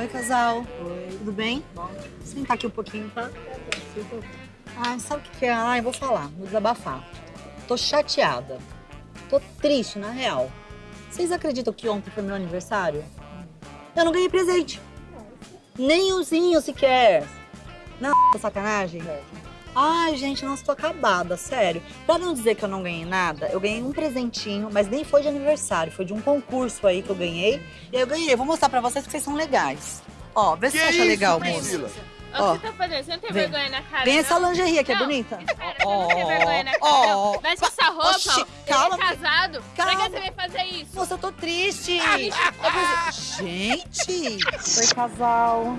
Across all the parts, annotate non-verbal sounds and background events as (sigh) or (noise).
Oi, casal. Oi. Tudo bem? Bom. Sentar aqui um pouquinho, tá? Ai, sabe o que, é? Ai, vou falar, vou desabafar. Tô chateada. Tô triste, na real. Vocês acreditam que ontem foi meu aniversário? Eu não ganhei presente. Nem umzinho sequer. Não, sacanagem? Ai, gente, nossa, tô acabada, sério. Pra não dizer que eu não ganhei nada, eu ganhei um presentinho, mas nem foi de aniversário, foi de um concurso aí que eu ganhei. E aí eu ganhei, vou mostrar pra vocês porque vocês são legais. Ó, vê se você acha isso, legal, moço. Ó, o que você tá fazendo? Você não tem Vem. vergonha na cara, Vem não? essa lingerie aqui, é bonita. Cara, você não tem vergonha na cara, ó, não. Veste essa roupa, Oxi, ó. calma, Ele é casado. Pra calma. que você vai fazer isso? Moça, eu tô triste. Eu preciso- Gente! Oi, casal.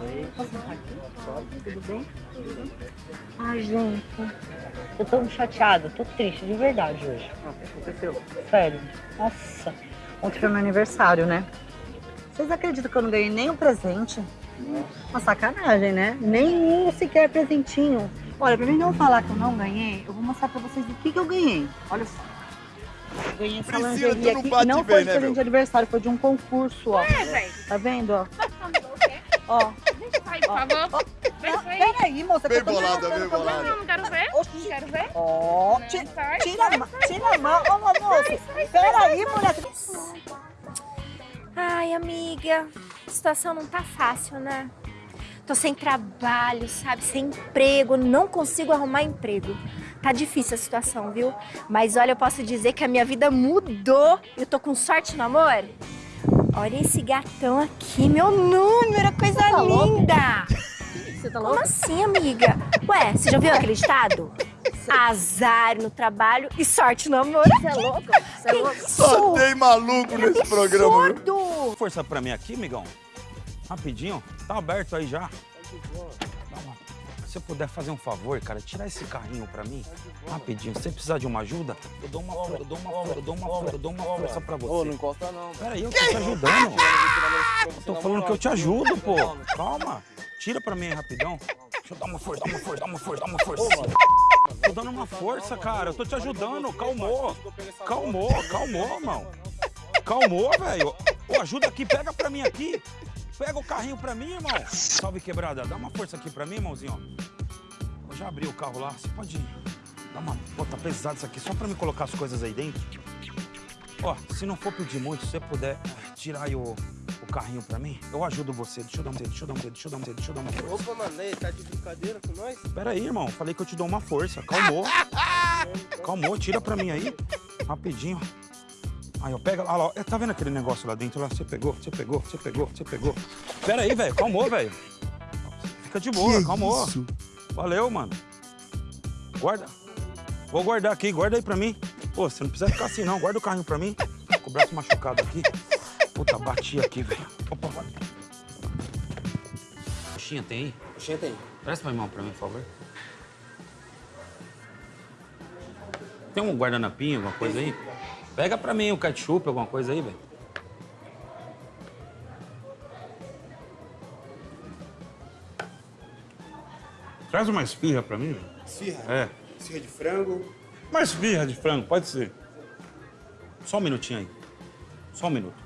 Oi. Tudo bem? Ai, gente. Eu tô chateada, tô triste, de verdade hoje. Ah, o que aconteceu? Sério. Nossa. Ontem foi meu aniversário, né? Vocês acreditam que eu não ganhei nenhum presente? Uma sacanagem, né? Nenhum sequer presentinho. Olha, pra mim não falar que eu não ganhei, eu vou mostrar pra vocês o que, que eu ganhei. Olha só. Eu ganhei essa Priscila, lingerie não aqui. bate e não bem, foi de né, presente meu? de aniversário, foi de um concurso, ó. velho. Tá vendo, ó? Ó. Deixa eu sair, por favor. Ir. Peraí, moça, Bem bolada, bem bolada. Não, não quero ver. Oxi. Quero ver. Ó, Não, ti- sai, tira, a mão, tira a mão. Ô, moça, peraí, mulher. Ai, amiga, a situação não tá fácil, né? Tô sem trabalho, sabe? Sem emprego, não consigo arrumar emprego. Tá difícil a situação, viu? Mas olha, eu posso dizer que a minha vida mudou. Eu tô com sorte no amor. Olha esse gatão aqui, meu número, coisa linda! Você tá Como assim, amiga? Ué, você já viu aquele ditado? Azar no trabalho e sorte no amor. Você é louco? Você é louco? Só tem maluco nesse programa, viu? Absurdo! Força pra mim aqui, migão. Rapidinho. Tá aberto aí já. Dá uma- Se você puder fazer um favor, cara, tirar esse carrinho pra mim. Rapidinho. Se você precisar de uma ajuda, eu dou uma força, eu dou uma força, eu dou uma força, eu dou uma força pra Ô, não você. encosta não. Pera aí, eu tô te ajudando. Eu tô falando que eu te ajudo, pô. Calma. Tira pra mim aí rapidão. Deixa eu dar uma força, dá uma força, dá uma força, dá uma força. Tô dando uma força, cara. Eu tô te ajudando. Calmou. Calmou, calmou, irmão. Calmou, velho. Ô, ajuda aqui, pega pra mim aqui. Pega o carrinho pra mim, irmão. Salve, quebrada. Dá uma força aqui pra mim, irmãozinho. Eu já abri o carro lá. Você pode dar uma... Pô, tá pesado isso aqui. Só pra me colocar as coisas aí dentro. Ó, se não for pedir muito, se você puder eh, tirar aí o, o carrinho pra mim, eu ajudo você. Deixa eu dar um dedo, deixa eu dar um dedo, deixa eu dar um dedo, deixa eu dar uma força. Opa, mano, aí, tá de brincadeira com nós? Pera aí, irmão. Falei que eu te dou uma força. Calmou. Calmou, tira pra mim aí. Rapidinho. Aí, ó, pega lá, ó. Tá vendo aquele negócio lá dentro? Lá, você pegou, você pegou, você pegou, você pegou. Pera aí, velho. Calmou, velho. Fica de boa, calmou. Valeu, mano. Guarda. Vou guardar aqui, guarda aí pra mim. Pô, você não precisa ficar assim, não. Guarda o carrinho pra mim. Com o braço machucado aqui. Puta, bati aqui, velho. Opa, vai. Coxinha tem aí? Oxê, tem. Presta uma mão pra mim, por favor. Tem um guardanapinho, alguma coisa aí? Pega pra mim o ketchup, alguma coisa aí, velho. Traz uma esfirra pra mim, velho. Esfirra. É. Esfirra de frango. Uma esfirra de frango, pode ser. Só um minutinho aí. Só um minuto.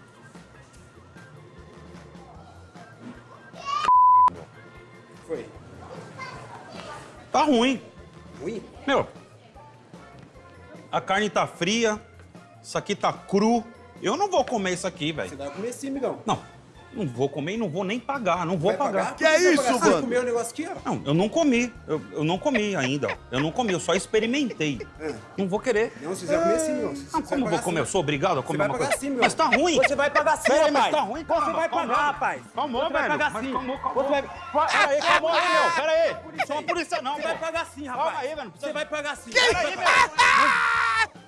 Foi. Tá ruim. Ruim? Meu, a carne tá fria, isso aqui tá cru. Eu não vou comer isso aqui, Você velho. vai comer sim, migão. Não, não vou comer e não vou nem pagar, não vou Vai pagar. Que é Você isso, pagar? Você mano? comeu o negócio aqui, ó. Não, eu não comi. Eu, eu não comi ainda. Eu não comi, eu só experimentei. É. Não vou querer. Não, se quiser comer sim. Você Não, vai como eu vou pagar comer? Eu sou obrigado a Você comer vai uma pagar coisa. sim, meu. Mas tá ruim. Você vai pagar sim, Pera rapaz. mas tá ruim, Você caramba. vai Calma. pagar, rapaz. Calmou, Você vai velho. pagar Mas sim. calmou, calmou. Você vai... Pera aí, calma aí, meu. Pera aí. Não sou uma polícia, não, Você vai pagar sim, rapaz. Calma aí, velho. não precisa- Você vai pagar sim. Pera aí, meu.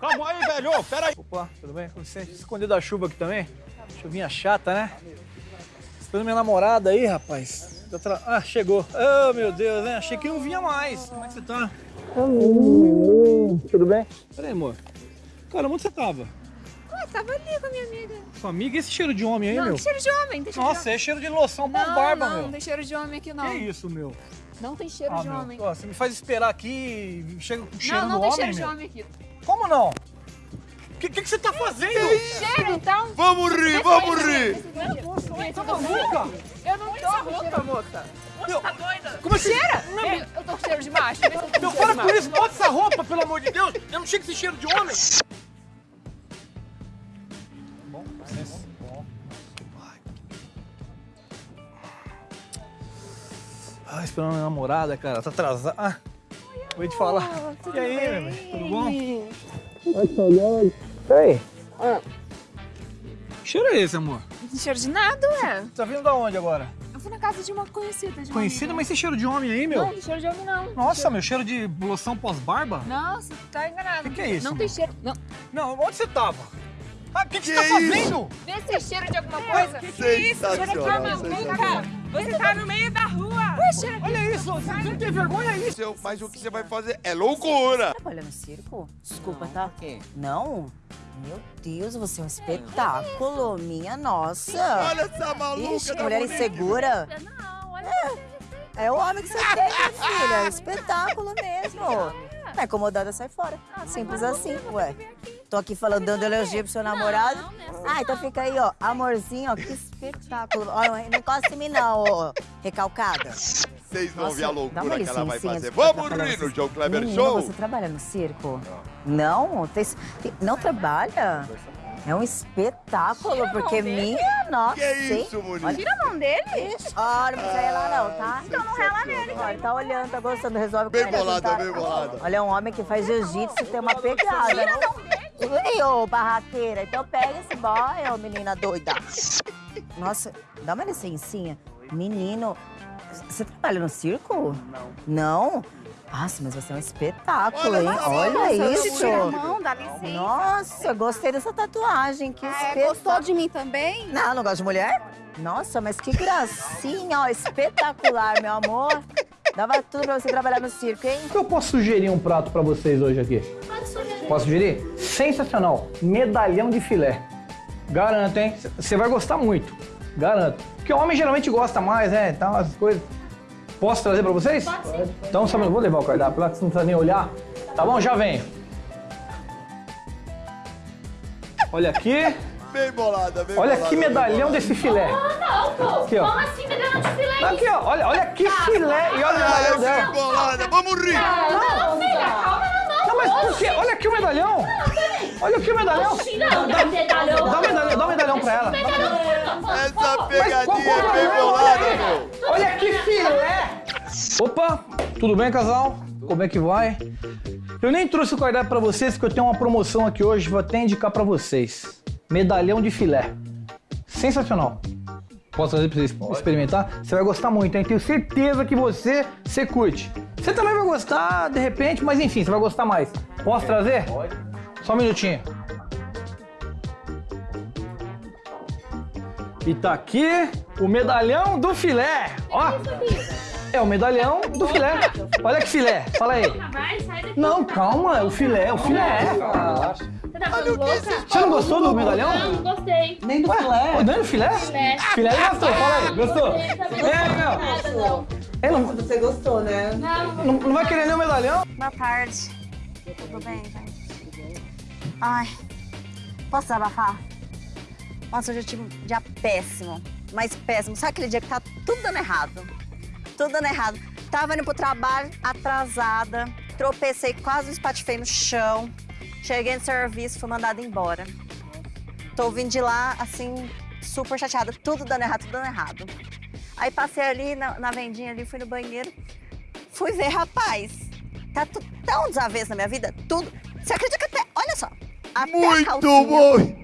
Calma aí, velho. Pera aí. Opa, tudo bem? Com licença, esconder da chuva aqui também. Chuvinha chata, né? Esperando minha namorada aí, rapaz. Eu Ah, chegou. Oh, meu Deus, né? Achei que não vinha mais. Como é que você tá? Tudo bem? Peraí, amor. Cara, onde você tava? Ah, tava ali com a minha amiga. Sua amiga, e esse cheiro de homem aí, não, meu? tem cheiro de homem, tem cheiro Nossa, de é cheiro de loção pra Não, barba, não, meu. não tem cheiro de homem aqui, não. Que isso, meu? Não tem cheiro Ah, de meu. homem. Ó, você me faz esperar aqui e chega com cheiro não, não tem homem, cheiro de meu. homem aqui. Como não? Que, que, que você tá fazendo? Cheiro, então. Vamos rir, vamos rir. Tá maluca? Eu não tô cheiro, moça. Meu, Tá doida? como assim? Cheira? Eu, eu tô com cheiro de macho. Meu, cheiro para com isso, bota essa roupa, pelo amor de Deus. Eu não chego com esse cheiro de homem. Bom, bom. Ah, esperando a minha namorada, cara. Tá atrasada. Ah, vou te falar. e aí, meu bem? Tudo bom? Ai, saudade. Peraí. Que cheiro é esse, amor? Não tem cheiro de nada, ué. Tá vindo da onde agora? Eu fui na casa de uma conhecida. De uma amiga. mas esse cheiro de homem aí, meu? Não, não tem cheiro de homem, não. Nossa, meu, cheiro de loção pós-barba? Não, você tá enganado. Que que é isso, Não tem mano? cheiro. Não. Não, onde você tava? Ah, o que, que você Que tá fazendo? Vê se cheiro de alguma coisa. Sensacional, sensacional. Você tá no meio da rua. Olha isso, você não tem vergonha isso? Seu- Mas o que você vai fazer é loucura. Trabalha no circo? Desculpa, tá? Não? Meu Deus, você é um espetáculo, minha nossa. Olha essa maluca Ixi, que da mulher bonita. insegura. Não, olha. É o homem que você tem, minha filha. É um espetáculo mesmo. Tá incomodada, sai fora. Simples assim, ué. Tô aqui falando, dando elogio pro seu namorado. Não, né? Ah, então fica aí, ó. Amorzinho, ó, que espetáculo. Ó, não encosta em mim não, ô recalcada. Vocês vão Nossa, ver a loucura que ela vai licencinha, fazer. Vamos rir no vocês. João Kleber Show. você trabalha no circo? Não? Tem- tem- não trabalha? É um espetáculo, porque minha nossa, Que hein? isso, Monique? Olha, Tira a mão dele. Olha, não precisa relar não, tá? Então não rela nele. Olha, tá olhando, tá gostando, resolve com Bem ele, bolada, tá? bem bolada. Olha, é um homem que faz jiu-jitsu e tem uma pegada. Tira a mão dele. Ei, ô, barraqueira, então pega esse boy, ô menina doida. Nossa, dá uma licencinha. Menino, você trabalha no circo? Não. Não? Nossa, mas você é um espetáculo, Olha hein? Olha isso. Mão, dá licença. Nossa, gostei dessa tatuagem. Que É, espetáculo. gostou de mim também? Não, não gosto de mulher? Nossa, mas que gracinha, ó. Espetacular, meu amor. Dava tudo pra você trabalhar no circo, hein? Eu posso sugerir um prato pra vocês hoje aqui? Pode sugerir. Posso sugerir? Sensacional. Medalhão de filé. Garanto, hein? Você vai gostar muito. Garanto. Porque o homem geralmente gosta mais, né? Então, as coisas. Posso trazer pra vocês? Pode sim. Então, só vou levar o cardápio lá, que você não precisa nem olhar. Tá bom? Já venho. Olha aqui. Bem bolada, bem Olha bolada. que bem medalhão desse filé. Não, pô. Aqui, ó. Como assim medalhão de filé? Aqui, ó. Olha, olha que filé. E olha o Ah, medalhão bem dela. bolada. Vamos rir. Não, filha, calma, não, não. Não, mas por quê? Olha aqui o medalhão. Olha aqui o medalhão. Não, dá medalhão. Dá o medalhão, dá o medalhão pra ela. Essa pegadinha é bem bolada, meu. Olha que filé! Opa, tudo bem, casal? Como é que vai? Eu nem trouxe o cardápio pra vocês, porque eu tenho uma promoção aqui hoje, vou até indicar pra vocês. Medalhão de filé. Sensacional. Posso trazer pra vocês experimentar? Você vai gostar muito, hein? Tenho certeza que você, você curte. Você também vai gostar, de repente, mas enfim, você vai gostar mais. Posso trazer? Pode. Só um minutinho. E tá aqui o medalhão do filé. Ó, é o medalhão do filé. Olha que filé, fala aí. Daqui. Não, calma, é o filé, é o filé. Você tá? Você não gostou do medalhão? Não, não gostei. Nem do filé. Ô, Dani, filé? Filé. Filé ele gostou, fala aí, gostou? É, não meu. nada, não. Você gostou, né? Não, não, não vai querer nem o medalhão? Boa tarde. Tudo bem, gente? Ai, posso desabafar? Nossa, hoje eu tive um dia péssimo, mas péssimo. Sabe aquele dia que tá tudo dando errado? Tudo dando errado. Tava indo pro trabalho atrasada, tropecei, quase me espatifei no chão. Cheguei no serviço, fui mandada embora. Tô vindo de lá, assim, super chateada. Tudo dando errado, tudo dando errado. Aí passei ali na, na vendinha ali, fui no banheiro. Fui ver, rapaz, tá tudo tão desavesso na minha vida, tudo. Você acredita que até, olha só, até a Muito calcinha bom.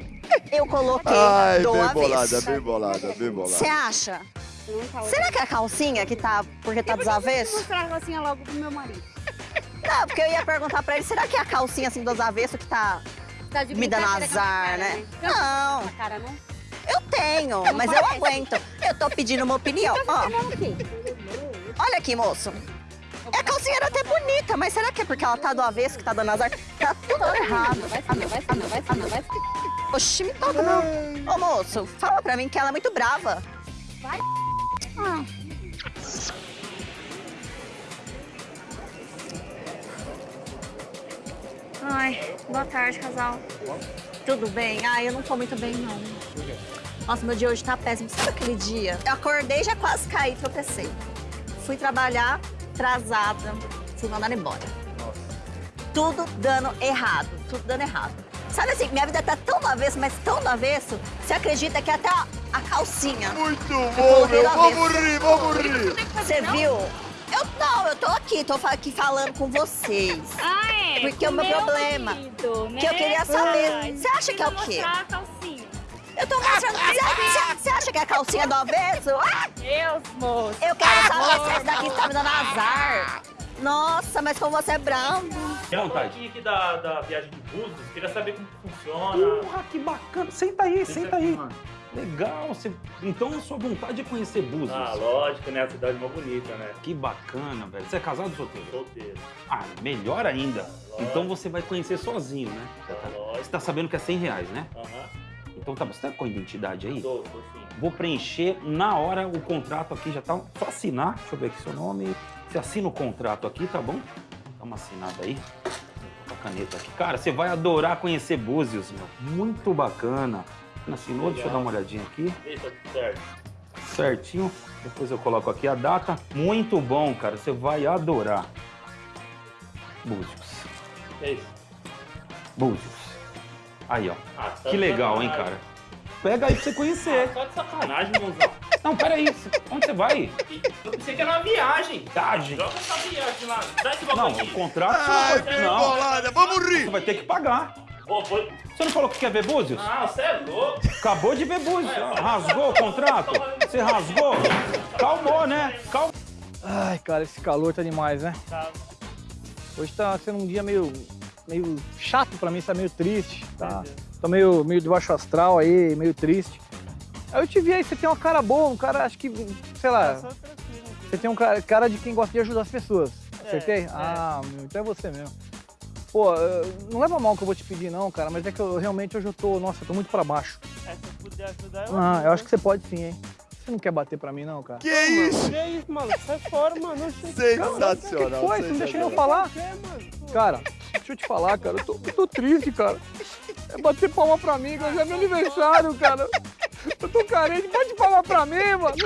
Eu coloquei Ai, do bem avesso. bolada, bem bolada, bem bolada. Você acha? Será que é a calcinha que tá porque tá desavesso? mostrar a calcinha logo pro meu marido. Não, porque eu ia perguntar pra ele, será que é a calcinha assim do avesso que tá Tá de me dando azar, cara, né? Não. Não, Cara, não? eu tenho, mas eu aguento. Eu tô pedindo uma opinião. Ó, olha aqui, moço. A calcinha era até bonita, mas será que é porque ela tá do avesso que tá dando azar? Tá tudo errado. Vai vai vai vai. Oxi, me toca não. Ô, moço, fala pra mim que ela é muito brava. Vai. Ah. Ai, boa tarde, casal. tudo bem? Ai, eu não tô muito bem, não. Nossa, meu dia hoje tá péssimo. Sabe aquele dia? Eu acordei, já quase caí, tropecei. Fui trabalhar, atrasada, fui mandada embora. Tudo dando errado, tudo dando errado. Sabe assim, minha vida tá tão do avesso, mas tão do avesso, você acredita que até a, a calcinha... Muito bom, meu. Vamos rir, vamos rir. Você viu? Eu não, eu tô aqui, tô aqui falando com vocês. Ah, é? Porque o meu problema, né? que eu queria saber, você acha que é o quê? Eu tô mostrando. Você- Você acha que é a calcinha do avesso? Ah, Deus, moço. eu quero saber se essa daqui tá me dando azar. Nossa, mas como você é bravo. Tem um pouquinho aqui da, da viagem de Búzios, queria saber como funciona. Porra, que bacana. Senta aí, senta aí. Legal. Você... Então a sua vontade é conhecer Búzios. Ah, lógico, né? A cidade mais bonita, né? Que bacana, velho. Você é casado ou solteiro? Solteiro. Ah, melhor ainda. Então você vai conhecer sozinho, né? Lógico. Você tá sabendo que é 100 reais, né? Aham. Então tá, você tá com a identidade aí? Tô, tô sim. Vou preencher na hora o contrato aqui, já tá. Só assinar. Deixa eu ver aqui seu nome. Você assina o contrato aqui, tá bom? Dá uma assinada aí. Com a caneta aqui. Cara, você vai adorar conhecer Búzios, meu. Muito bacana. Assinou? Deixa eu dar uma olhadinha aqui. Isso, certo. Certinho. Depois eu coloco aqui a data. Muito bom, cara. Você vai adorar. Búzios. É isso. Búzios. Aí, ó. Ah, tá Que legal, hein, cara? Pega aí pra você conhecer. Ah, tá de sacanagem, irmãozão. Não, peraí. Onde você vai? Eu pensei que era uma viagem. Viagem. Joga essa viagem lá. Dá esse Não, o aqui. contrato Ai, você não. bolada. Vamos Você rir. vai ter que pagar. Foi... Você não falou que quer ver Búzios? Ah, você é louco. Acabou de ver Búzios. Rasgou o contrato? Você rasgou? Calmou, né? Calmou. Ai, cara, esse calor tá demais, né? Tá. Hoje tá sendo um dia meio, meio chato pra mim, tá meio triste, tá? Tô meio, meio de baixo astral aí, meio triste. Aí eu te vi aí, você tem uma cara boa, um cara, acho que, sei lá, você tem um cara, cara de quem gosta de ajudar as pessoas. Acertei? Ah, meu, então é você mesmo. Pô, não leva mal que eu vou te pedir não, cara, mas é que eu realmente hoje eu tô, nossa, eu tô muito pra baixo. É, se eu puder ajudar, eu Ah, eu acho que você pode sim, hein? Você não quer bater pra mim não, cara? Que isso? Que é isso, mano? Sai fora, mano. Oxi. O que Sensacional. foi? Você não deixa eu sensacional. falar? É, mano. Cara, deixa eu te falar, cara, eu tô, eu tô triste, cara. É bater palma pra mim, que hoje é meu aniversário, cara. Eu tô carente, pode palma pra mim, mano.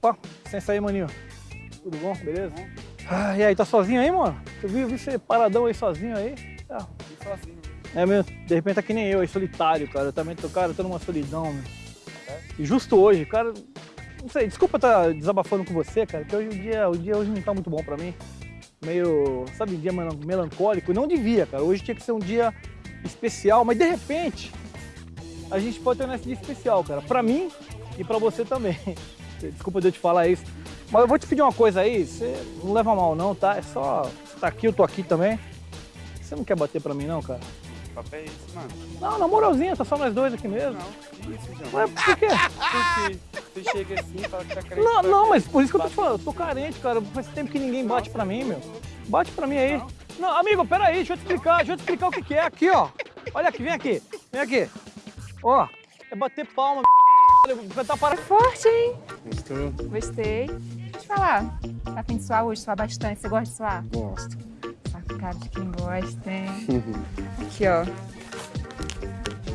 Opa, licença aí, maninho. Tudo bom? Beleza? Ah, e aí, tá sozinho aí, mano? Eu vi, vi você paradão aí sozinho aí. Tá. É mesmo, de repente tá que nem eu aí, solitário, cara. Eu também tô, cara, eu tô numa solidão, meu. E justo hoje, cara, não sei, desculpa estar desabafando com você, cara, que hoje o dia, o dia hoje não tá muito bom pra mim. Meio, sabe, um dia melan- melancólico. Não devia, cara. Hoje tinha que ser um dia especial, mas de repente a gente pode ter esse dia especial, cara. Pra mim e pra você também. (laughs) Desculpa de eu te falar isso. Mas eu vou te pedir uma coisa aí, você não leva mal não, tá? É só, você tá aqui, eu tô aqui também. Você não quer bater pra mim não, cara? Papo é esse, mano. Não, na moralzinha, tá só nós dois aqui mesmo. Não, isso, João. Ué, por quê? Porque você chega assim e fala que tá carente. Não, vai não, mas por isso que eu tô te falando, eu tô carente, cara. Faz tempo que ninguém bate pra mim, meu. Bate pra mim aí. Não, amigo, peraí, deixa eu te explicar, deixa eu te explicar o que, que é. Aqui, ó. Olha aqui, vem aqui. Vem aqui. Ó, é bater palma, cantar para. Forte, hein? Gostou? Gostei. Deixa eu te falar. Tá afim de suar hoje? Suar bastante. Você gosta de suar? Gosto. Cara de quem gosta, hein? (laughs) Aqui, ó.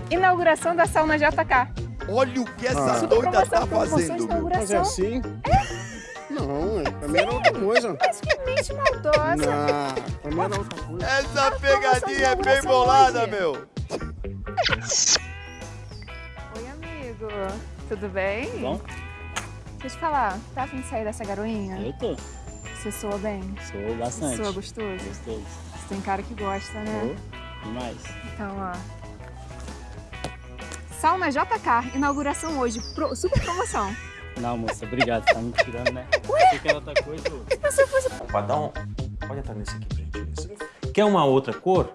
Inauguração da sauna JK. Olha o que essa Ah. doida tá fazendo, meu. Fazer inauguração. assim? Não, é. Pra mim era outra coisa. Mas que mente maldosa. Não, pra mim era outra coisa. Essa pegadinha é bem bolada, meu. Oi, amigo. Tudo bem? Bom? Deixa eu te falar. Tá afim de sair dessa garoinha? Eu tô. Você soa bem? Sou bastante. Você soa gostoso? Gostoso. Você tem cara que gosta, né? Tô demais. Então, ó. Sauna JK, inauguração hoje, pro- super promoção. Não, moça, obrigado. Você tá me tirando, né? Você quer outra coisa? ô? Se você fosse... Pode dar um. Pode entrar nesse aqui, gente. Quer uma outra cor?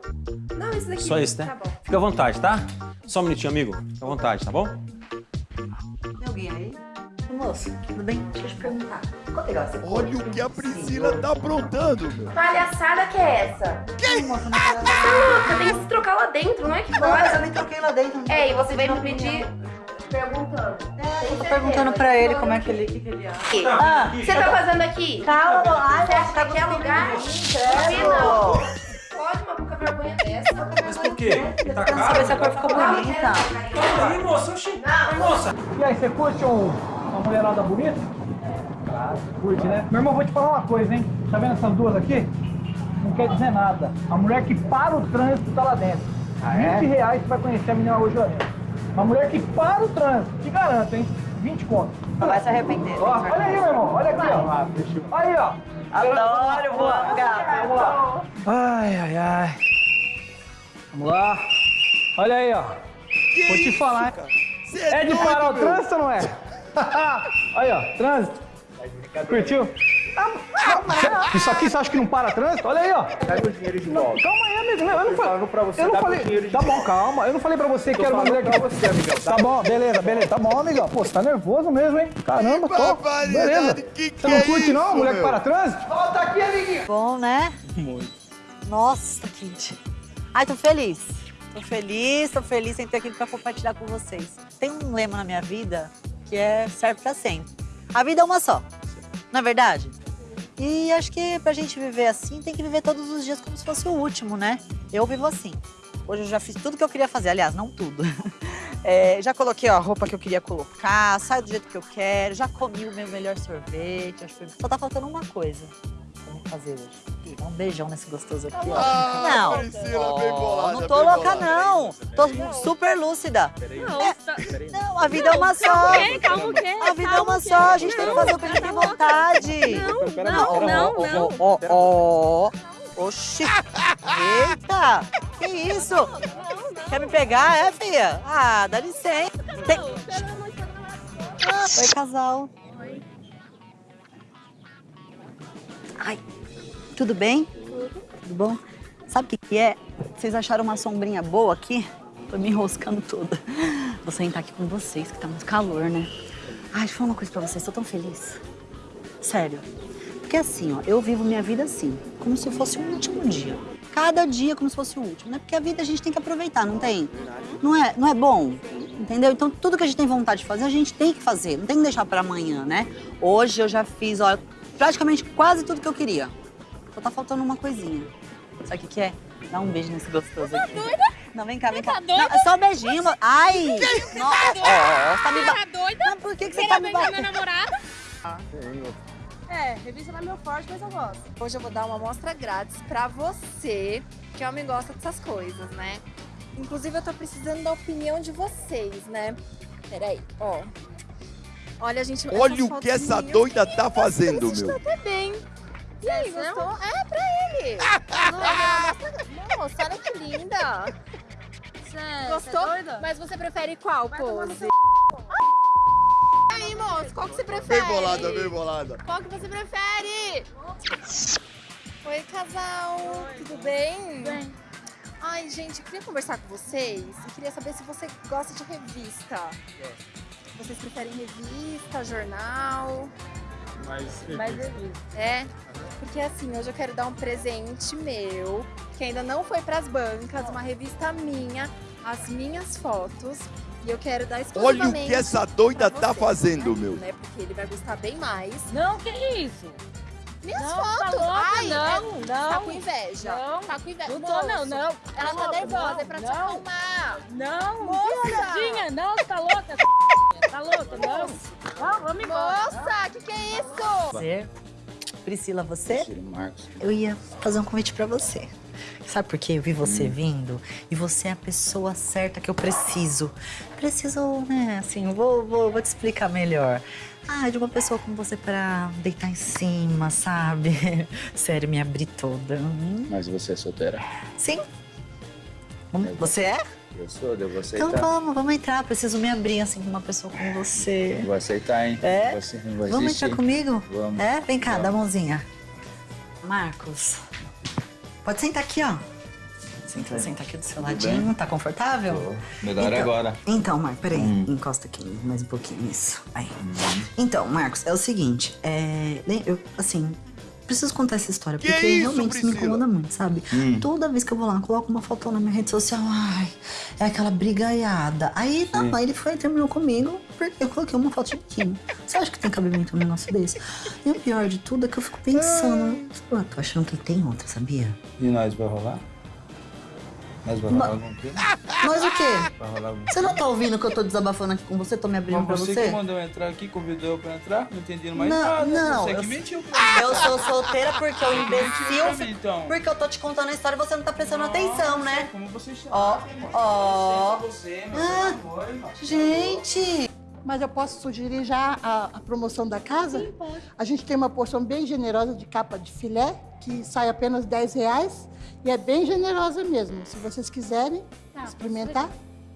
Não, esse daqui. Só esse, né? Tá bom. Fica à vontade, tá? Só um minutinho, amigo. Fica à vontade, tá bom? Tem alguém aí? Moço, tudo bem? Deixa eu te perguntar. Você Olha o que a Priscila tá aprontando, meu. Palhaçada que é essa? Quem? Moça, não fala Você tem que se trocar lá dentro, não é que Não, mas eu fora. nem troquei lá dentro. É, e você vai me pedir perguntando. Eu tô perguntando pra ele como é que ele... O que, que ele acha. Ah, Você tá fazendo aqui? Calma, ai, Você acha que tá aqui é lugar? não. Pode uma pouca vergonha dessa. Mas por quê? Tá Quero saber se a cor ficou bonita. Aí, moça, oxi. Moça. E aí, você curte um, uma mulherada bonita? Curte, né? Meu irmão, vou te falar uma coisa, hein? Tá vendo essas duas aqui? Não quer dizer nada. A mulher que para o trânsito tá lá dentro. Ah, é? 20 reais você vai conhecer a menina hoje lá dentro. Uma mulher que para o trânsito, te garanto, hein? 20 conto. Não vai se arrepender. Ó, olha aí, meu irmão, olha aqui, ó. Aí, ó. Adoro voando, gata. Vamos lá. Ai, ai, ai. Vamos lá. Olha aí, ó. Vou te falar, hein? É de parar o trânsito ou não é? (laughs) aí, ó, trânsito. Curtiu? Isso aqui você acha que não para trânsito? Olha aí, ó. Pega o dinheiro de volta. Calma aí, amigo. Eu não falei pra você, Eu não falei. dinheiro de Tá bom, calma. Eu não falei pra você que era uma mulher que. pra você, amigão. Tá bom, beleza, beleza. Tá bom, amigão. Pô, você tá nervoso mesmo, hein? Caramba, tô. Beleza. que que Você não é curte, não? isso, Mulher que meu? para trânsito? Volta aqui, amiguinho. Bom, né? Muito. Nossa, Kid. Ai, tô feliz. Tô feliz, tô feliz em ter aquilo pra compartilhar com vocês. Tem um lema na minha vida que é serve pra sempre. A vida é uma só. Não é verdade? E acho que pra gente viver assim, tem que viver todos os dias como se fosse o último, né? Eu vivo assim. Hoje eu já fiz tudo que eu queria fazer, aliás, não tudo. (laughs) É, já coloquei a roupa que eu queria colocar, saio do jeito que eu quero, já comi o meu melhor sorvete. Acho que só tá faltando uma coisa. Fazer hoje. Dá um beijão nesse gostoso aqui, ó. Ah, não, Priscila, bem bolada, não tô bem louca, bolada. não. Tô super lúcida. Não, É, tá... Não, a vida é uma só. Calma? Calma o quê? A vida é uma só, a gente tem que fazer o que a gente tem vontade. Não, não, não, não. Ó, ó, ó. Oxi. Eita, que isso? Quer me pegar, é, filha? Ah, dá licença. Tem... Oi, casal. Ai, tudo bem? Tudo bom? Sabe o que, que é? Vocês acharam uma sombrinha boa aqui? Tô me enroscando toda. Vou sentar aqui com vocês, que tá muito calor, né? Ai, deixa eu falar uma coisa pra vocês, tô tão feliz. Sério. Porque assim, ó, eu vivo minha vida assim, como se fosse o último dia. Cada dia como se fosse o último, né? Porque a vida a gente tem que aproveitar, não tem? Não é, não é bom? Entendeu? Então tudo que a gente tem vontade de fazer, a gente tem que fazer. Não tem que deixar pra amanhã, né? Hoje eu já fiz, ó, praticamente quase tudo que eu queria. Só tá faltando uma coisinha. Sabe o que, que é? Dá um beijo nesse gostoso aqui. Não, vem cá, vem cá. tá doida? Não, é só um beijinho. Ai! Nossa, doida? ó, tá me ba- tá doida? Mas por que, que você tá me beijar meu batendo? namorado? É, revista não é meu forte, mas eu gosto. Hoje eu vou dar uma amostra grátis pra você, que homem gosta dessas coisas, né? Inclusive, eu tô precisando da opinião de vocês, né? Peraí, ó. Olha, gente, Olha o que essa doida tá fazendo, meu. até bem. E aí, gostou? É, pra ele. (laughs) Não, Nossa, olha que linda. Gostou? Mas você prefere qual pose? E aí, moço, qual que você prefere? Bem bolada, bem bolada. Qual que você prefere? Oi, casal. Tudo bem? Bem. Ai, gente, eu queria conversar com vocês e queria saber se você gosta de revista. Vocês preferem revista, jornal? Mas, Mais revista. É? Porque assim, hoje eu quero dar um presente meu, que ainda não foi pras bancas, uma revista minha, as minhas fotos. E eu quero dar Olha exclusivamente o que essa doida tá você, fazendo, meu. né? Porque ele vai gostar bem mais. Não, que isso? Minhas Não, fotos! tá louca, Ai, não, é- não. Tá com inveja. Não. Tá com inveja. Não tô, não, Moço, não. Ela Tá tá nervosa, não, é pra te não. acalmar. Não, Moça! Tadinha, não, você tá louca? Tá louca, não. Não, vamos embora. Moça, que que é isso? Você? Priscila, você? Marcos. Eu ia fazer um convite pra você. Sabe por quê? Eu vi você Hum. vindo e você é a pessoa certa que eu preciso. Preciso, né, assim, vou, vou, vou te explicar melhor. Ah, de uma pessoa como você pra deitar em cima, sabe? (laughs) Sério, me abrir toda. Hum, Mas você é solteira? Sim. Vamos- Você é? Eu sou, eu vou aceitar. Então vamos, vamos entrar. Preciso me abrir, assim, com uma pessoa como você. Vou aceitar, hein? É? Você não vai Vamos entrar comigo? Vamos. É? Vem cá, Vamos. dá a mãozinha. Marcos, pode sentar aqui, ó. Senta. Senta aqui do seu Tudo ladinho, bem? tá confortável? Tô. Melhor Então- agora. Então, Marcos, peraí. Hum. Encosta aqui mais um pouquinho, isso. Aí. Então, Marcos, é o seguinte, é... Eu, assim, preciso contar essa história, Que porque isso, realmente isso me Priscila? incomoda muito, sabe? Hum. Toda vez que eu vou lá, coloco uma foto na minha rede social, ai, é aquela brigaiada. Aí, não, aí ele foi e terminou comigo, porque eu coloquei uma foto de biquíni. Você acha que tem cabimento um negócio desse? E o pior de tudo é que eu fico pensando, pô, tô achando que tem outra, sabia? E nós vai rolar? Nós vamos rolar Ma- algum quê? Mas o quê? Vai rolar algum Você não tá ouvindo que eu tô desabafando aqui com você? Tô me abrindo Mas pra você você? que mandou eu entrar aqui, convidou eu pra entrar, não entendendo mais Não, nada. não, Você eu- que mentiu pra (laughs) mim. Eu sou solteira porque Mentiu imbecil. mim, então. Porque eu tô te contando a história e você não tá prestando atenção, né? Como você chama? Ó, ó. Você, meu Ah. Gente! Mas eu posso sugerir já a, a promoção da casa? Sim, pode. A gente tem uma porção bem generosa de capa de filé, que sai apenas 10 reais. E é bem generosa mesmo. Se vocês quiserem experimentar,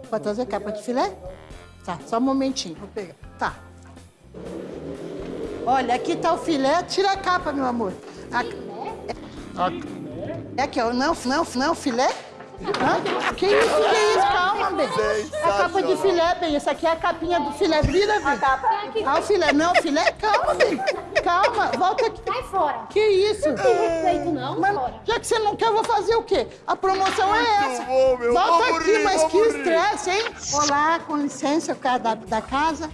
pode trazer capa de filé? Tá, só um momentinho, vou pegar. Tá. Olha, aqui tá o filé. Tira a capa, meu amor. A- É aqui, ó. Não, não, não, filé? Hã? Que isso, que isso? Calma, bem. A capa de filé, bem. Essa aqui é a capinha do filé. Vira, bem. Ah, o filé. Não, filé. Calma, bem. Calma, volta aqui. Sai fora. Que isso? É. Não tem respeito, não, Mas, Já que você não quer, eu vou fazer o quê? A promoção é essa. meu. Volta Vou aqui, morrer, mas que morrer. estresse, hein? Olá, com licença, o cara da, da casa.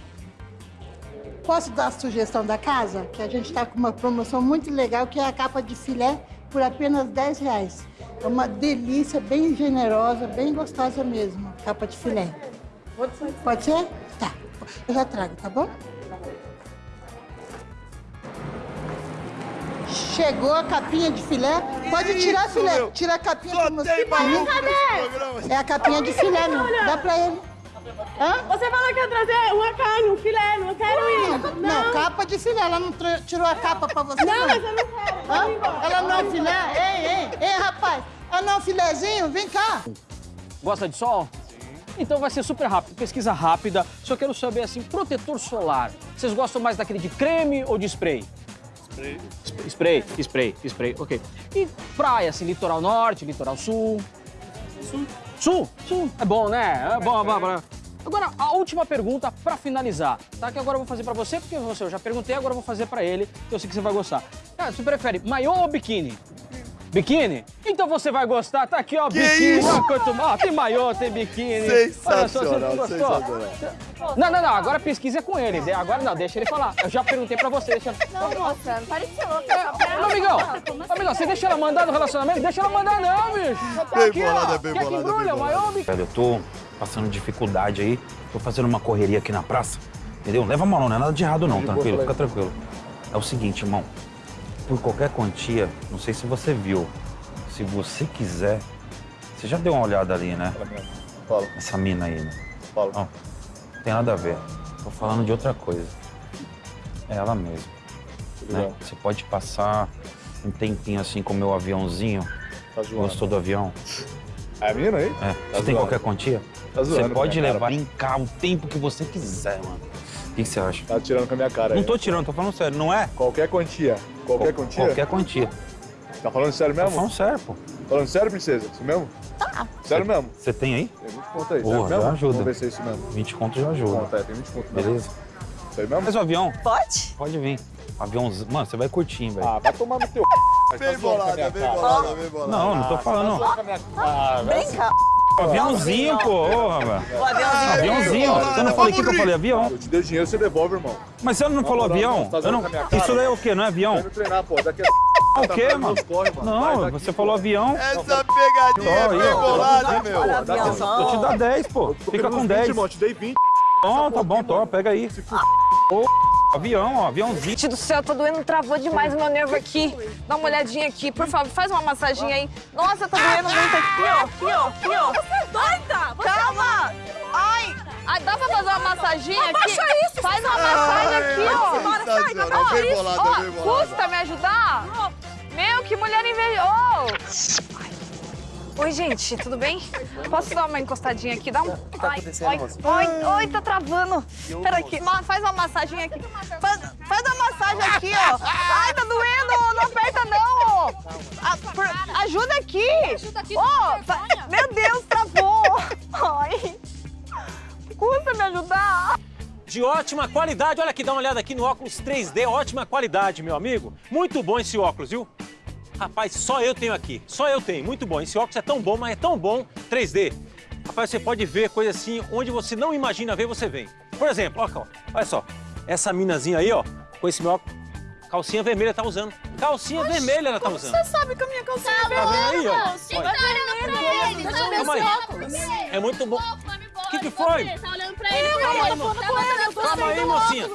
Posso dar a sugestão da casa? Que a gente está com uma promoção muito legal, que é a capa de filé por apenas 10 reais. É uma delícia, bem generosa, bem gostosa mesmo, capa de filé. Pode ser? Tá. Eu já trago, tá bom? Chegou a capinha de filé. Pode tirar a filé. Tira a capinha mosquito. nesse programa. É a capinha de filé, meu. Dá pra ele. Hã? Você falou que ia trazer uma carne, um filé, não quero ir. Não, capa de filé. Ela não tirou a capa pra você? Não, mas eu não quero. Hã? Ela não é filé? Ei, ei, ei, rapaz. Ela não é um filézinho? Vem cá. Gosta de sol? Então vai ser super rápido, pesquisa rápida. Só quero saber assim, protetor solar. Vocês gostam mais daquele de creme ou de spray? Spray. Spray, spray, spray, ok. E praia, assim, litoral norte, litoral sul? Sul. Sul? Sul. É bom, né? É bom, é bom, é bom. Agora, a última pergunta pra finalizar, tá? Que agora eu vou fazer pra você, porque você eu já perguntei, agora eu vou fazer pra ele, que eu sei que você vai gostar. Cara, você prefere maiô ou biquíni? Biquíni? Então você vai gostar, tá aqui, ó, Que biquíni. isso? Ó, tem maiô, tem biquíni. Olha só, você não Sensacional, gostou? sensacional. Não, não, não, agora pesquisa é com ele. Agora não, deixa ele falar. Eu já perguntei pra você, deixa... Não, moça, não parece louca. Ô, amigão, ô, amigão, você deixa ela mandar no relacionamento? Deixa ela mandar não, bicho. Tá Bem aqui, bolada, ó. bem Quer que bolada, embrulha, bem maiô, biquíni? Velho, eu tô passando dificuldade aí, tô fazendo uma correria aqui na praça, entendeu? Leva mal, não, não é nada de errado não, tranquilo, fica tranquilo. É o seguinte, irmão, por qualquer quantia, não sei se você viu, se você quiser, você já deu uma olhada ali, né? Fala. Essa mina aí, né? Fala. Ó, não tem nada a ver, tô falando de outra coisa. É ela mesma. Né? Você pode passar um tempinho assim com o meu aviãozinho. Tá zoando. Gostou do avião? É a mina aí? É. Tá Você tem zoando. qualquer quantia? Tá zoando Você pode levar cara. em cá o tempo que você quiser, mano. O que que você acha? Tá tirando com a minha cara Não aí. tô tirando, tô falando sério, não é? Qualquer quantia. Qualquer quantia? Qualquer quantia. Tá falando sério Tô mesmo? falando sério, pô. Falando sério, princesa? Isso mesmo? Tá. Sério mesmo? Você tem aí? Tem 20 conto aí, Porra, mesmo? já ajuda. Vamos ver se é isso mesmo. 20 conto já ajuda. É, tem 20 conto mesmo. Beleza? Sério mesmo? Mas o avião? Pode? Pode vir. Aviãozinho. Mano, você vai curtir, velho. Ah, vai tomar no teu Bem tá bolada, bem bolada, bem bolada. Não, não tô Tá falando. Ah, vai Cá. Aviãozinho, pô. Ô, rapaz. O aviãozinho. Aviãozinho. Você não falei o que que eu falei? Avião. Eu te dei o dinheiro, você devolve, irmão. Mas você não falou avião? não, tá Eu não... Isso daí é o quê? Não é Vai avião? me treinar, pô. Daqui a... Ah, (laughs) o Tá quê, mano? meus corre, mano. Não, Vai, daqui, você pô. falou avião. Essa pegadinha é Ó, aí, bem ó. bolada, meu. Vou te dar 10, pô. Fica com uns 10. 20, irmão. Te dei 20. Não, tá bom, tô. Pega aí. Ô, avião, ó. Aviãozinho. Gente do céu, tá doendo, travou demais o meu nervo aqui. Dá uma olhadinha aqui, por favor, faz uma massaginha aí. Nossa, tá doendo muito aqui, ó, aqui, ó, aqui, ó. Você é doida? Calma! Ai, ai, dá pra fazer uma massaginha aqui? Baixa isso! Faz uma massagem aqui, ó. Ó, Bem isso, bolada, ó, bem bolada. Custa me ajudar? Meu, que mulher invejosa! Oi, gente, tudo bem? Posso dar uma encostadinha aqui? Dá um. Tá acontecendo, oi, oi, tá travando. Pera aqui, ma- faz uma massagem aqui. Faz, faz uma massagem aqui, ó. Ai, tá doendo, não aperta não, ó. Ah, por- ajuda aqui. Vergonha. meu Deus, travou. Ai. Custa me ajudar. De ótima qualidade. Olha aqui, dá uma olhada aqui no óculos 3D. Ótima qualidade, meu amigo. Muito bom esse óculos, viu? Rapaz, só eu tenho aqui. Só eu tenho. Muito bom. Esse óculos é tão bom, mas é tão bom 3D. Rapaz, você pode ver coisa assim, onde você não imagina ver, você vem. Por exemplo, ó, olha só. Essa minazinha aí, ó, com esse meu óculos, calcinha vermelha tá usando. Calcinha vermelha ela tá usando. Você sabe que a minha calcinha é Tá vendo aí, ó? vermelha. Olha. Olha pra ele, eu aí. esse óculos. É muito bom. O que, que foi? Tá olhando pra ele, Eu, eu eu Calma aí, mocinha.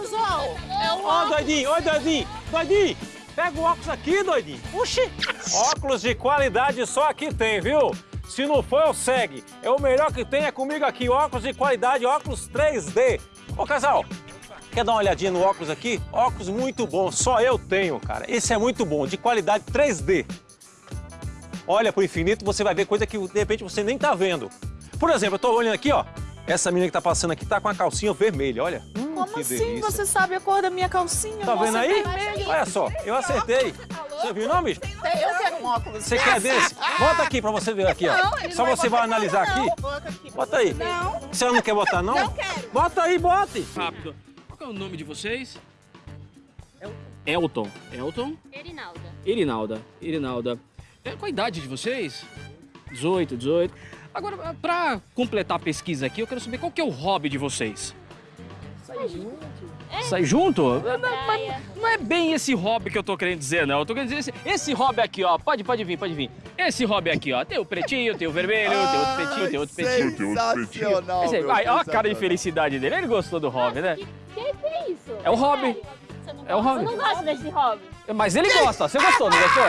Ó, doidinho, ó, doidinho. Doidinho, pega o óculos aqui, doidinho. Oxi. Óculos de qualidade só aqui tem, viu? Se não for, eu segue. É o melhor que tem, é comigo aqui. Óculos de qualidade, óculos 3D. Ô, casal, quer dar uma olhadinha no óculos aqui? Óculos muito bom, só eu tenho, cara. Esse é muito bom, de qualidade 3D. Olha pro infinito, você vai ver coisa que de repente você nem tá vendo. Por exemplo, eu tô olhando aqui, ó. Essa menina que tá passando aqui tá com a calcinha vermelha, olha. Hum, Como que assim? delícia. Você sabe a cor da minha calcinha? Tá vendo aí? vermelha. Olha só, eu acertei. Você viu não, bicho? Eu quero um óculos. Você quer desse? Bota aqui pra você ver aqui, ó. Só você vai analisar aqui. Bota aqui. Bota aí. Não. Você não quer botar, não? Não quero. Bota aí, bote. Rápido. Qual é o nome de vocês? Elton. Elton? Erinalda. Irinalda. Irinalda. É, qual a idade de vocês? 18, 18. Agora, pra completar a pesquisa aqui, eu quero saber qual que é o hobby de vocês. Sai junto. É. Sai junto? Não, praia. não é bem esse hobby que eu tô querendo dizer, não. Eu tô querendo dizer esse, esse hobby aqui, ó. Pode, pode vir, pode vir. Esse hobby aqui, ó. Tem o pretinho, tem o vermelho, tem outro pretinho, tem outro pretinho. tem outro pretinho. Esse aí, meu, ai, olha a cara de felicidade dele. Ele gostou do hobby, né? Que que é isso? É o hobby. É o hobby. Você não gosta desse hobby? Mas ele gosta. Você gostou, não gostou?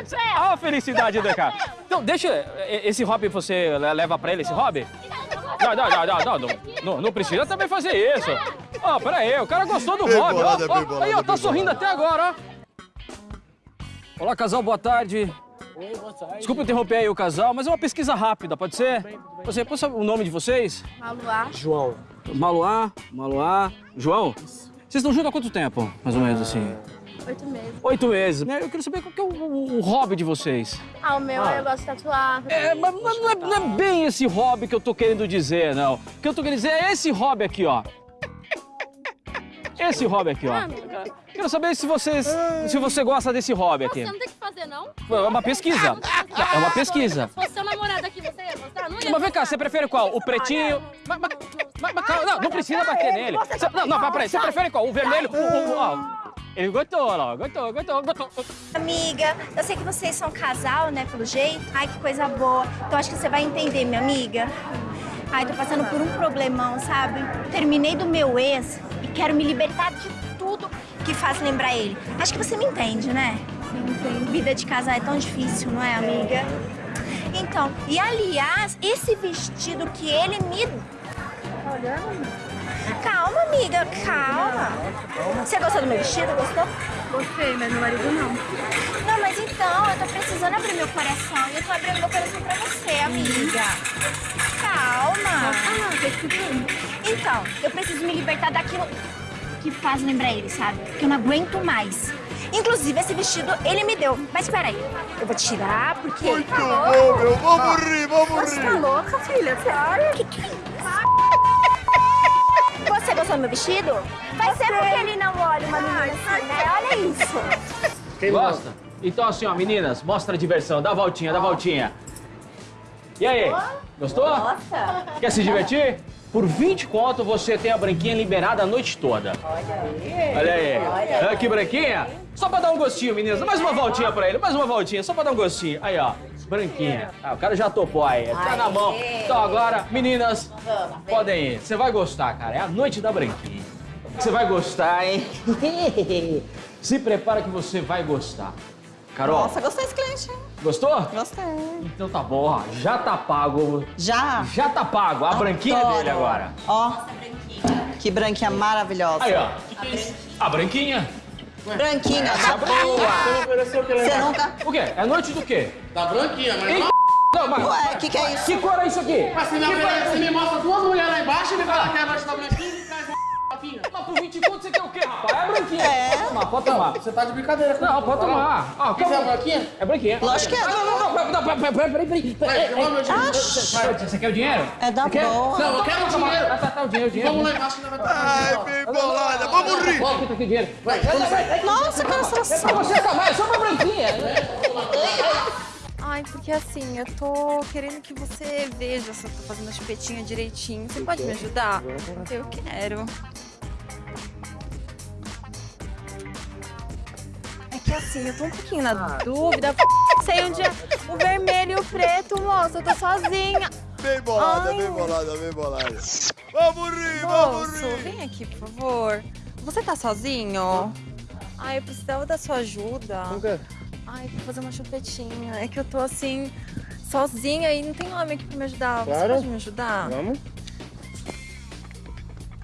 (laughs) Cê- Olha a felicidade do cara. Então, deixa. e- Esse hobby você le- leva pra ele, esse hobby? Não, não, não, não, não, não, precisa também fazer isso. Ó, pera aí, o cara gostou do bolada, aí, ó, tá sorrindo até agora, ó. Olá, casal, boa tarde. Oi, boa tarde. Desculpa interromper aí o casal, mas é uma pesquisa rápida, pode ser? Você, pode saber o nome de vocês? Maluá. João. Maluá, Maluá, João? Vocês estão juntos há quanto tempo, mais ou menos assim? Oito meses. Oito meses. né? Eu quero saber qual que é o, o- o hobby de vocês. Ah, o meu, Ah. eu gosto de tatuar. É, mas mas não é, não é bem esse hobby que eu tô querendo dizer, não. O que eu tô querendo dizer é esse hobby aqui, ó. Esse hobby aqui, ó. Quero saber se vocês, se você gosta desse hobby aqui. Você não tem que fazer, não? É uma pesquisa. É uma pesquisa. Se fosse seu namorado aqui, você ia gostar? Não ia Mas vem cá, você prefere qual? O pretinho? Mas, não, não precisa bater nele. Não, não, peraí, você prefere qual? O vermelho? O, o, o-. Ele gostou, ó, gostou, gostou, gostou. Amiga, eu sei que vocês são casal, né, pelo jeito. Ai, que coisa boa. Então acho que você vai entender, minha amiga. Ai, tô passando por um problemão, sabe? Terminei do meu ex e quero me libertar de tudo que faz lembrar ele. Acho que você me entende, né? Vida de casal é tão difícil, não é, amiga? Então, e aliás, esse vestido que ele me. Tá olhando? Calma, amiga, calma. Você gostou do meu vestido? Gostou? Gostei, mas meu marido não. Não, mas então, eu tô precisando abrir meu coração. E eu tô abrindo meu coração pra você, amiga. Calma. Então, eu preciso me libertar daquilo que faz lembrar ele, sabe? Que eu não aguento mais. Inclusive, esse vestido ele me deu. Mas peraí, eu vou tirar porque. Muito tá bom, meu. Vamos rir, vamos Você tá rir. louca, filha? Você olha. Que que é isso? Você gostou do meu vestido? Vai ser porque ele não olha uma menina assim, né? Olha isso. Gosta? Então assim, ó, meninas, mostra a diversão, dá a voltinha, dá a voltinha. E aí, gostou? Nossa. Quer se divertir? Por 20 conto você tem a branquinha liberada a noite toda. Olha aí. Olha aí. Olha que branquinha. Só pra dar um gostinho, meninas. Mais uma voltinha pra ele, mais uma voltinha, só pra dar um gostinho. Aí, ó, branquinha. Ah, o cara já topou aí, tá na mão. Então agora, meninas, podem ir. Você vai gostar, cara. É a noite da branquinha. Você vai gostar, hein? (laughs) Se prepara que você vai gostar. Carol, Nossa, gostei desse cliente. hein? gostou? Gostei. Então tá bom, ó. Já tá pago. Já? Já tá pago. A branquinha é Adoro. dele agora. Ó, que branquinha maravilhosa. Aí, ó. A branquinha. Branquinha, Essa da boa. ofereceu o que Você nunca... O quê? É noite do quê? Da branquinha, mas Ei, não... Não, mas... Ué, que que é isso? Que cor é isso aqui? Mas me, Que cor é me aqui? mostra duas mulheres lá embaixo e me fala que é a noite da branquinha e papinha. Mas por 20 conto você quer o quê, rapaz? É a branquinha. É. Pode tomar, pode tomar. Você tá de brincadeira com Não, pode tomar. Ó, Quer ser a calma. branquinha? É branquinha. Lógico que é. Ah, Não, não, não. Não, não, peraí, peraí, peraí. Você quer o dinheiro? É da boa. Não, eu quero o dinheiro. Ah, tá, tá, o dinheiro, o dinheiro. Vamos lá embaixo que nós vai Ai, bem bolada. Vamos rir. Ó, aqui, tá aqui o dinheiro. Vai, vamos. Nossa, que É pra você também, é só uma branquinha. Ai, porque assim, eu tô querendo que você veja se eu tô fazendo a chupetinha direitinho. Você pode me ajudar? Eu quero. Que assim, eu tô um pouquinho na dúvida. Sei onde é o vermelho e o preto, moço. Eu tô sozinha. Bem bolada, Ai. bem bolada, bem bolada. Vamos rir, vamos Moço, rir. vem aqui, por favor. Você tá sozinho? Ai, eu precisava da sua ajuda. O quê? Ai, pra fazer uma chupetinha. É que eu tô assim, sozinha e não tem homem aqui pra me ajudar. Você Claro. pode me ajudar? Vamos?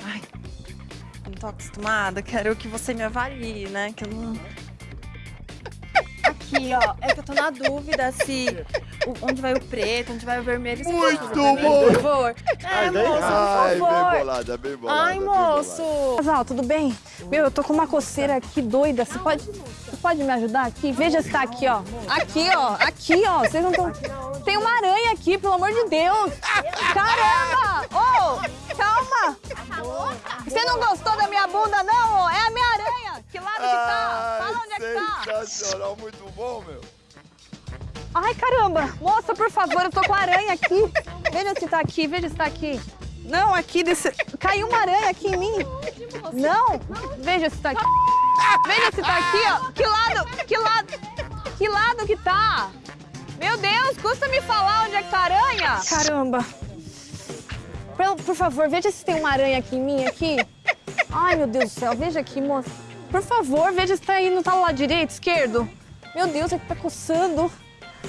Ai, eu não tô acostumada. Quero que você me avalie, né? Que eu não. Aqui, ó. É que eu tô na dúvida se. o- onde vai o preto, onde vai o vermelho. Você mim, bom. Por favor. É, Ai, moço, por Ai, favor. bem bolada, bem bolada. Ai, moço! Casal, tudo bem? Meu, eu tô com uma coceira aqui doida. Você pode, você pode me ajudar aqui? Veja se tá aqui, ó. Aqui, ó. Aqui, ó. Vocês não estão... Tem uma aranha aqui, pelo amor de Deus. Caramba! Ô, calma. Você não gostou da minha bunda, não? É a minha aranha. Que lado que tá? Fala onde é que tá. Sensacional, muito bom, meu. Ai, caramba! Moça, por favor, eu tô com aranha aqui. Veja se tá aqui, veja se tá aqui. Não, aqui desse... Caiu uma aranha aqui em mim. Não, veja se tá aqui. Veja se tá aqui, ó. Que lado, que lado, que lado que tá? Meu Deus, custa me falar onde é que tá a aranha. Caramba. Por, por favor, veja se tem uma aranha aqui em mim, aqui. Ai, meu Deus do céu, veja aqui, moça. Por favor, veja se tá aí, não tá lado direito, esquerdo. Meu Deus, é que tá coçando.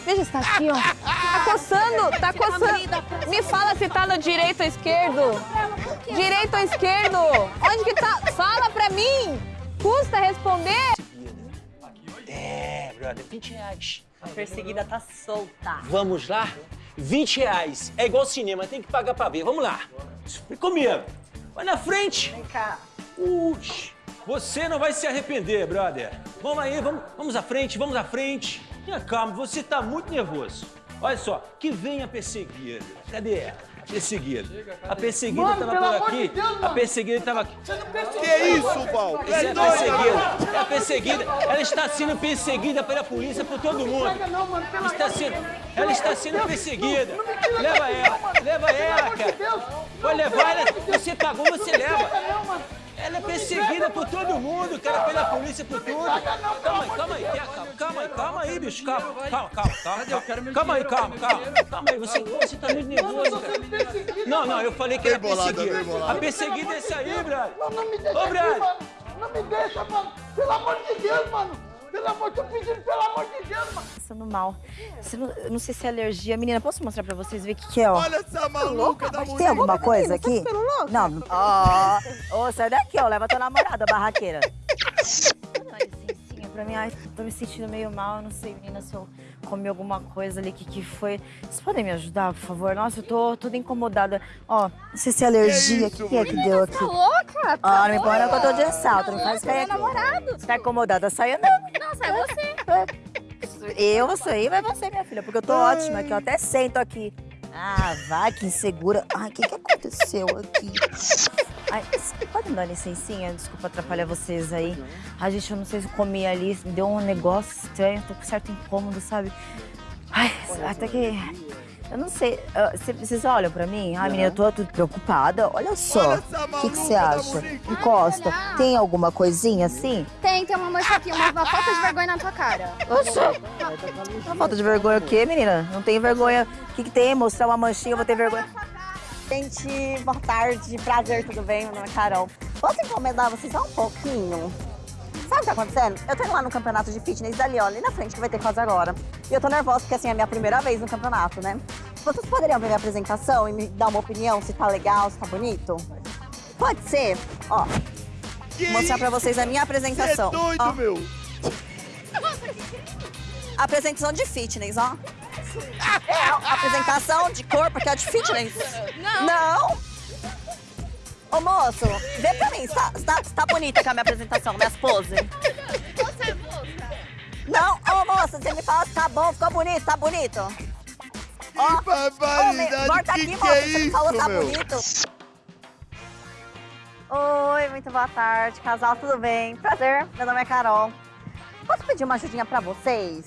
Veja se tá aqui, ó. Tá coçando, tá coçando. Me fala se tá no direito ou esquerdo. Direito ou esquerdo? Onde que tá? Fala pra mim. Custa responder? É, brother, 20 reais. A perseguida tá solta. Vamos lá? 20 reais. É igual cinema, tem que pagar pra ver. Vamos lá. Vem comigo. Vai na frente. Vem cá. Ux, você não vai se arrepender, brother. Vamos aí, vamos, vamos à frente, vamos à frente. Tenha calma, você tá muito nervoso. Olha só, que vem a perseguida. Cadê ela? Perseguida. A perseguida Mano, tava por aqui. de Deus, a perseguida tava aqui. Que isso, Val? Essa é a perseguida. É a perseguida. Ela está sendo perseguida pela polícia por todo mundo. Está sendo, ela está sendo perseguida. Leva ela, leva ela, cara. Pode levar ela. Você pagou, você leva. Ela é perseguida por todo mundo, cara, pela polícia por tudo. Calma aí, calma aí, calma, calma aí, calma aí, bicho, calma, calma, calma, calma. Calma, calma aí, calma, calma. Calma aí, você, você tá muito nervoso, cara. Não, não, eu falei que era perseguida. A perseguida é esse aí, brother. Não me deixa Ô, mano. Não me deixa, mano. Pelo amor de Deus, mano. Pelo amor, tô pedindo, pelo amor de Deus, mano. Passando mal. Você não- eu não sei se é alergia. Menina, posso mostrar pra vocês ver o que, que é, ó? Olha essa maluca da Mas mulher. tem alguma coisa aqui? Não. não- Ó, ô, sai daqui, ó. Leva tua namorada, barraqueira. Pra mim. Ai, tô me sentindo meio mal. Eu não sei, menina, se eu comi alguma coisa ali. O que, que foi? Vocês podem me ajudar, por favor? Nossa, eu tô toda incomodada. Ó, não sei se é alergia. O que, que é que deu aqui? Tá louca? Ah, não me não que eu tô de assalto. Não faz cair aqui. namorado. Você tá incomodada? Sai andando. Não, sai você. Eu vou sair, vai você, minha filha, porque eu tô ótima aqui, eu até sento aqui. Ah, vai, que insegura. Ai, o que, que aconteceu aqui? Ai, pode me dar licencinha? Desculpa atrapalhar vocês aí. Ai, gente, eu não sei se eu comi ali, deu um negócio estranho, tô com certo incômodo, sabe? Ai, até que... Eu não sei, ah, cê- vocês olham pra mim? Ai, menina, eu tô tudo preocupada. Olha só, o que que você acha? Encosta. Tem alguma coisinha assim? Tem, tem uma mancha aqui, uma, uma falta de vergonha na tua cara. Oxe! Uma falta de vergonha o quê, menina? Não tem vergonha. O que, que tem? Mostrar uma manchinha, eu vou ter vergonha. Gente, boa tarde, prazer, tudo bem? Meu nome é Carol. Posso encomendar vocês só um pouquinho? Sabe o que tá acontecendo? Eu tô indo lá no campeonato de fitness dali, ó, ali na frente, que vai ter quase agora. E eu tô nervosa, porque assim, é a minha primeira vez no campeonato, né? Vocês poderiam ver minha apresentação e me dar uma opinião, se tá legal, se tá bonito? Pode ser? Ó, vou mostrar pra vocês a minha apresentação. Você é doido, ó. meu. Apresentação de fitness, ó. É, apresentação de corpo, que é de fitness. Não. Não? Ô, moço, vê pra mim, está, está, está bonita com a minha apresentação, minhas poses? (laughs) Você é moça. Não, ô, moça, você me fala se tá bom, ficou bonito, tá bonito? Ó, barbaridade, volta que aqui, que moça, é você me falou tá meu? bonito. Oi, muito boa tarde, casal, tudo bem? Prazer, meu nome é Carol. Posso pedir uma ajudinha pra vocês?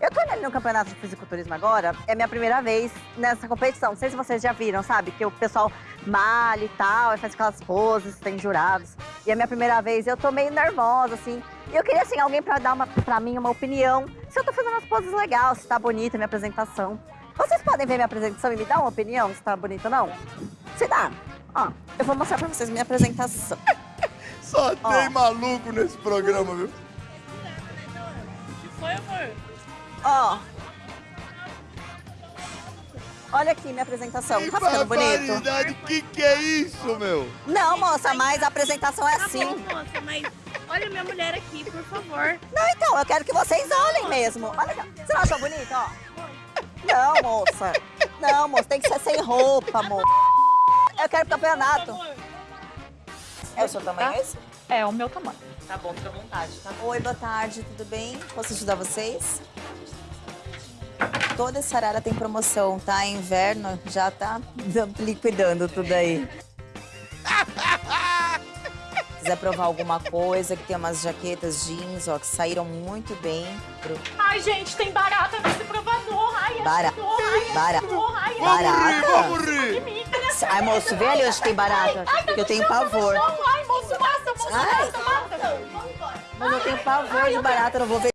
Eu tô no campeonato de fisiculturismo agora, é minha primeira vez nessa competição. Não sei se vocês já viram, sabe? Que o pessoal malha e tal, e faz aquelas poses, tem jurados. E é minha primeira vez, eu tô meio nervosa, assim. E eu queria, assim, alguém pra dar uma, pra mim uma opinião. Se eu tô fazendo as poses legais, se tá bonita a minha apresentação. Vocês podem ver minha apresentação e me dar uma opinião se tá bonita ou não? Se dá. Ó, eu vou mostrar pra vocês minha apresentação. Só tem maluco nesse programa, viu? Foi, amor? Ó. Olha aqui minha apresentação. Que Tá ficando bonito? que que é isso, meu? Não, moça, mas a apresentação é Tá assim. bom, moça, mas olha minha mulher aqui, por favor. Não, então, eu quero que vocês olhem mesmo. Olha aqui. ó. Você não achou bonito, ó? Não, moça. Não, moça, tem que ser sem roupa, moça. Eu quero pro campeonato. É o seu tamanho esse? É, o meu tamanho. Tá bom, fica à vontade, tá? Oi, boa tarde, tudo bem? Posso ajudar vocês? Toda essa arara tem promoção, tá? Inverno já tá liquidando tudo aí. quiser provar alguma coisa, que tem umas jaquetas jeans, ó, que saíram muito bem. Pro... Ai, gente, tem barata nesse provador. Ai, Bara- ajudou. Ai, bara- ajudou. Ai, barata? Vamos rir! De mim, essa Ai, moço, vê ali onde tem barata, que eu tenho pavor. Ai, moço, mata, moço, mata, mata. Mas eu tenho pavor de barata, não vou ver